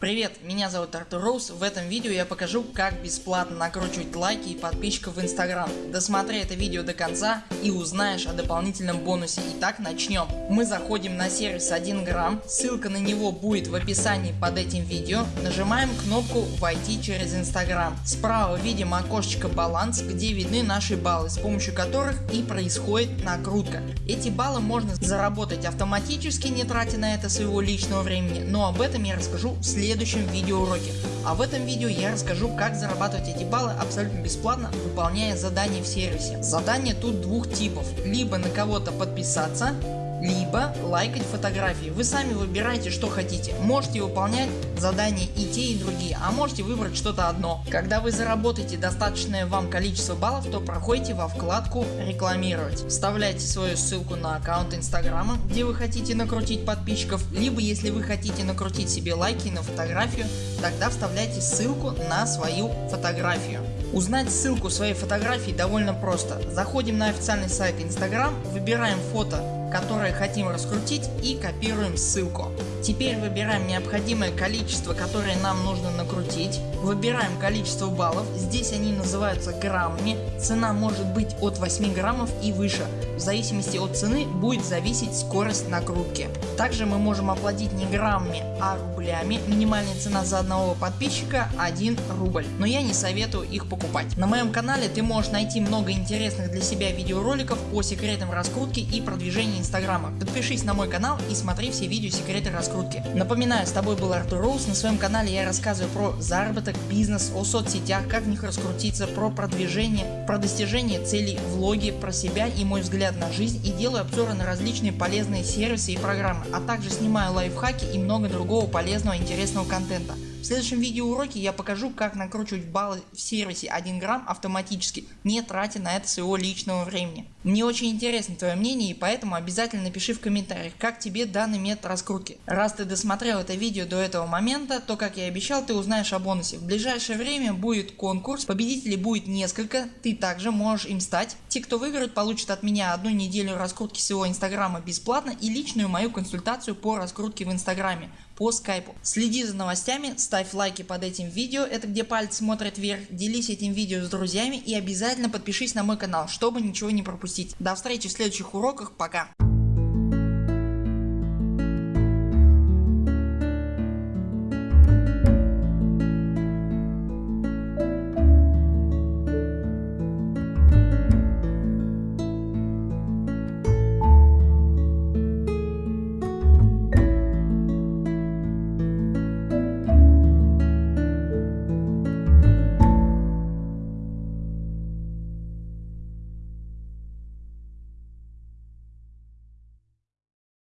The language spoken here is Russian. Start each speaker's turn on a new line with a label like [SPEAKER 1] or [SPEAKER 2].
[SPEAKER 1] Привет, меня зовут Артур Роуз. В этом видео я покажу как бесплатно накручивать лайки и подписчиков в инстаграм. Досмотри это видео до конца и узнаешь о дополнительном бонусе. Итак начнем. Мы заходим на сервис 1 грамм, ссылка на него будет в описании под этим видео. Нажимаем кнопку войти через инстаграм. Справа видим окошечко баланс где видны наши баллы с помощью которых и происходит накрутка. Эти баллы можно заработать автоматически не тратя на это своего личного времени, но об этом я расскажу в следующем следующем видеоуроке. А в этом видео я расскажу как зарабатывать эти баллы абсолютно бесплатно выполняя задания в сервисе. Задания тут двух типов. Либо на кого-то подписаться либо лайкать фотографии. Вы сами выбираете что хотите. Можете выполнять задания и те и другие, а можете выбрать что-то одно. Когда вы заработаете достаточное вам количество баллов, то проходите во вкладку рекламировать. Вставляйте свою ссылку на аккаунт инстаграма, где вы хотите накрутить подписчиков, либо если вы хотите накрутить себе лайки на фотографию, тогда вставляйте ссылку на свою фотографию. Узнать ссылку своей фотографии довольно просто. Заходим на официальный сайт Instagram, выбираем фото которые хотим раскрутить и копируем ссылку. Теперь выбираем необходимое количество которое нам нужно накрутить. Выбираем количество баллов, здесь они называются граммами. Цена может быть от 8 граммов и выше. В зависимости от цены будет зависеть скорость накрутки. Также мы можем оплатить не граммами а рублями. Минимальная цена за одного подписчика 1 рубль. Но я не советую их покупать. На моем канале ты можешь найти много интересных для себя видеороликов по секретам раскрутки и продвижения инстаграма. Подпишись на мой канал и смотри все видео секреты раскрутки. Напоминаю с тобой был Артур Роуз. На своем канале я рассказываю про заработок, бизнес, о соцсетях, как в них раскрутиться, про продвижение, про достижение целей, влоги, про себя и мой взгляд на жизнь и делаю обзоры на различные полезные сервисы и программы, а также снимаю лайфхаки и много другого полезного интересного контента. Следующем видеоуроке я покажу как накручивать баллы в сервисе 1 грамм автоматически, не тратя на это своего личного времени. Мне очень интересно твое мнение и поэтому обязательно напиши в комментариях как тебе данный метод раскрутки. Раз ты досмотрел это видео до этого момента, то как я и обещал ты узнаешь о бонусе. В ближайшее время будет конкурс, победителей будет несколько, ты также можешь им стать. Те кто выиграют получат от меня одну неделю раскрутки своего инстаграма бесплатно и личную мою консультацию по раскрутке в инстаграме по скайпу. Следи за новостями, ставь лайки под этим видео, это где палец смотрит вверх, делись этим видео с друзьями и обязательно подпишись на мой канал, чтобы ничего не пропустить. До встречи в следующих уроках, пока.